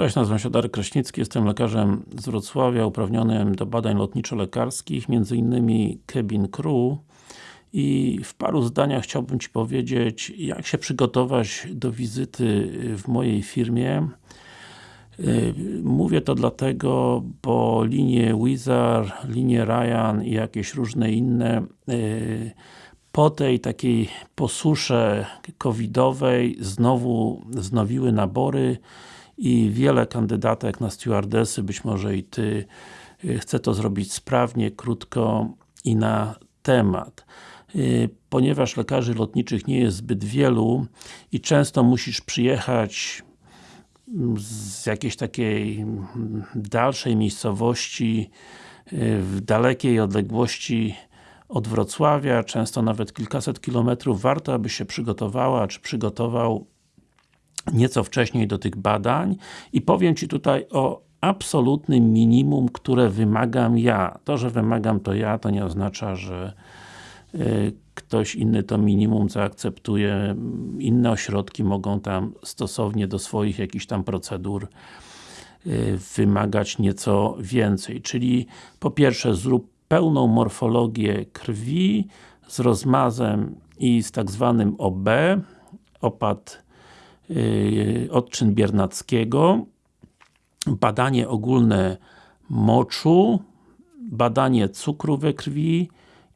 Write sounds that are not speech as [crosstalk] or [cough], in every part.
Cześć, nazywam się Darek Kraśnicki, jestem lekarzem z Wrocławia, uprawnionym do badań lotniczo-lekarskich, między innymi cabin crew i w paru zdaniach chciałbym Ci powiedzieć, jak się przygotować do wizyty w mojej firmie. Mówię to dlatego, bo linie Wizard, linie Ryan i jakieś różne inne po tej takiej posusze covidowej znowu wznowiły nabory i wiele kandydatek na stewardessy, być może i Ty, y, chce to zrobić sprawnie, krótko i na temat. Y, ponieważ lekarzy lotniczych nie jest zbyt wielu i często musisz przyjechać z jakiejś takiej dalszej miejscowości, y, w dalekiej odległości od Wrocławia, często nawet kilkaset kilometrów, warto aby się przygotowała, czy przygotował nieco wcześniej do tych badań i powiem Ci tutaj o absolutnym minimum, które wymagam ja. To, że wymagam to ja, to nie oznacza, że y, ktoś inny to minimum zaakceptuje. Inne ośrodki mogą tam stosownie do swoich jakichś tam procedur y, wymagać nieco więcej. Czyli po pierwsze zrób pełną morfologię krwi z rozmazem i z tak zwanym OB, opad odczyn biernackiego, badanie ogólne moczu, badanie cukru we krwi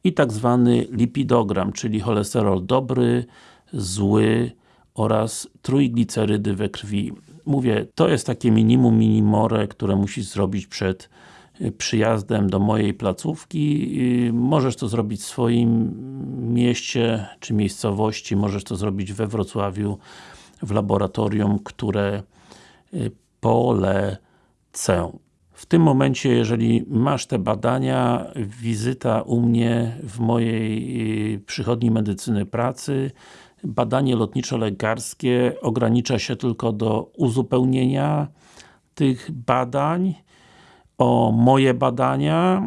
i tak zwany lipidogram, czyli cholesterol dobry, zły oraz trójglicerydy we krwi. Mówię, to jest takie minimum minimore, które musisz zrobić przed przyjazdem do mojej placówki. Możesz to zrobić w swoim mieście, czy miejscowości, możesz to zrobić we Wrocławiu, w laboratorium, które y, polecę. W tym momencie, jeżeli masz te badania, wizyta u mnie w mojej y, przychodni medycyny pracy, badanie lotniczo-lekarskie ogranicza się tylko do uzupełnienia tych badań o moje badania,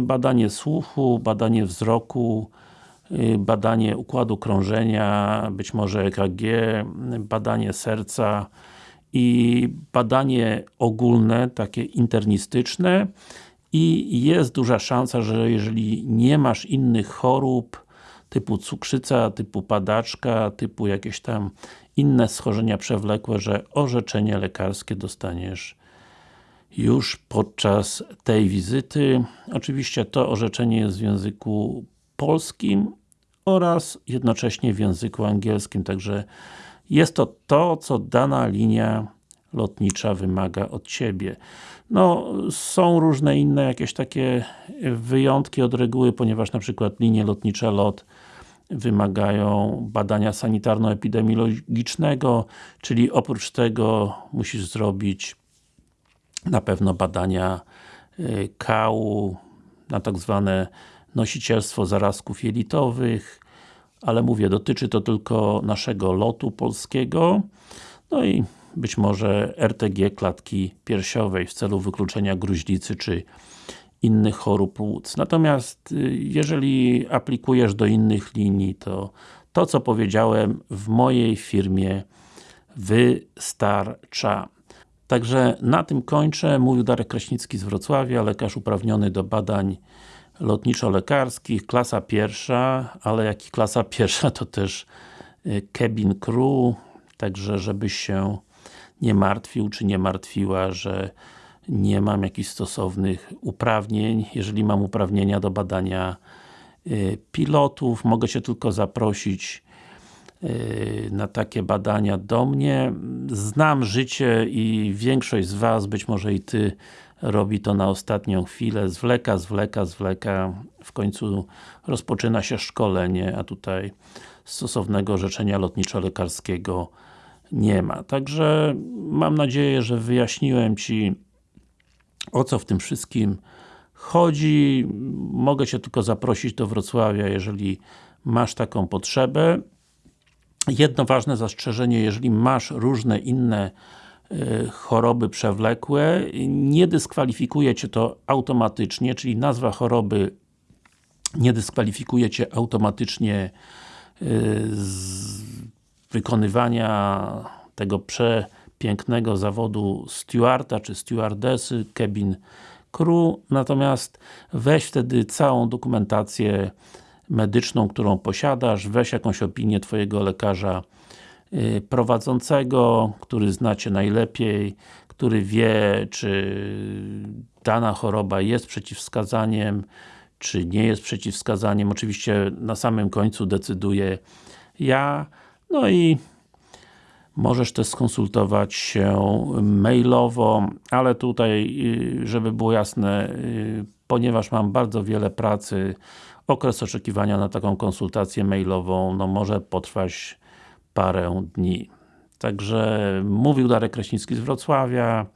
badanie słuchu, badanie wzroku, badanie układu krążenia, być może EKG, badanie serca i badanie ogólne, takie internistyczne i jest duża szansa, że jeżeli nie masz innych chorób typu cukrzyca, typu padaczka, typu jakieś tam inne schorzenia przewlekłe, że orzeczenie lekarskie dostaniesz już podczas tej wizyty. Oczywiście to orzeczenie jest w języku polskim oraz jednocześnie w języku angielskim, także jest to to, co dana linia lotnicza wymaga od Ciebie. No, są różne inne jakieś takie wyjątki od reguły, ponieważ na przykład linie lotnicze LOT wymagają badania sanitarno-epidemiologicznego, czyli oprócz tego musisz zrobić na pewno badania y, kału na tak zwane nosicielstwo zarazków jelitowych, ale mówię, dotyczy to tylko naszego lotu polskiego, no i być może RTG klatki piersiowej w celu wykluczenia gruźlicy czy innych chorób płuc. Natomiast y, jeżeli aplikujesz do innych linii, to to co powiedziałem w mojej firmie wystarcza. Także na tym kończę. Mówił Darek Kraśnicki z Wrocławia, lekarz uprawniony do badań lotniczo-lekarskich, klasa pierwsza, ale jak i klasa [laughs] pierwsza to też y, cabin crew, także żebyś się nie martwił, czy nie martwiła, że nie mam jakichś stosownych uprawnień. Jeżeli mam uprawnienia do badania y, pilotów, mogę się tylko zaprosić Y, na takie badania do mnie. Znam życie i większość z Was, być może i Ty, robi to na ostatnią chwilę, zwleka, zwleka, zwleka, w końcu rozpoczyna się szkolenie, a tutaj stosownego orzeczenia lotniczo-lekarskiego nie ma. Także mam nadzieję, że wyjaśniłem Ci o co w tym wszystkim chodzi. Mogę Cię tylko zaprosić do Wrocławia, jeżeli masz taką potrzebę. Jedno ważne zastrzeżenie, jeżeli masz różne inne choroby przewlekłe, nie dyskwalifikuje Cię to automatycznie, czyli nazwa choroby nie dyskwalifikuje Cię automatycznie y, z wykonywania tego prze, pięknego zawodu stewarda czy stewardessy, cabin crew, natomiast weź wtedy całą dokumentację medyczną, którą posiadasz, weź jakąś opinię Twojego lekarza y, prowadzącego, który znacie najlepiej, który wie, czy dana choroba jest przeciwwskazaniem, czy nie jest przeciwwskazaniem. Oczywiście na samym końcu decyduję ja. No i możesz też skonsultować się mailowo, ale tutaj, y, żeby było jasne, y, ponieważ mam bardzo wiele pracy, okres oczekiwania na taką konsultację mailową, no może potrwać parę dni. Także mówił Darek Kraśnicki z Wrocławia.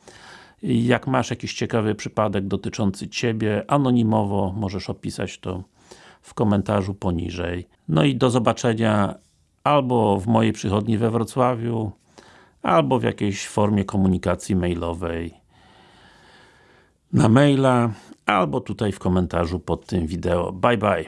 Jak masz jakiś ciekawy przypadek dotyczący Ciebie, anonimowo możesz opisać to w komentarzu poniżej. No i do zobaczenia albo w mojej przychodni we Wrocławiu, albo w jakiejś formie komunikacji mailowej na maila, albo tutaj w komentarzu pod tym wideo. Bye bye!